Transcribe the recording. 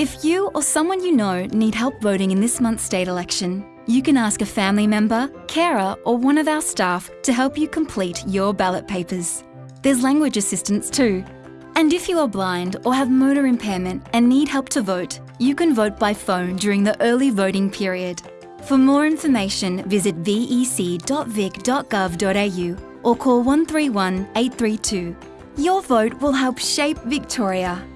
If you or someone you know need help voting in this month's state election, you can ask a family member, carer, or one of our staff to help you complete your ballot papers. There's language assistance too. And if you are blind or have motor impairment and need help to vote, you can vote by phone during the early voting period. For more information, visit vec.vic.gov.au or call 131 832. Your vote will help shape Victoria.